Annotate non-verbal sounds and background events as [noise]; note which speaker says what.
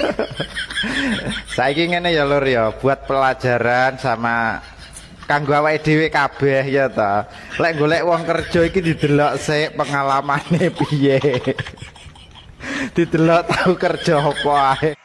Speaker 1: [laughs] Saya ngene ya lur ya. Buat pelajaran sama kanggo awake dhewe kabeh ya ta. Lek golek wong kerja iki didelok sik pengalamane piye? [laughs] Didelok tahu kerja apa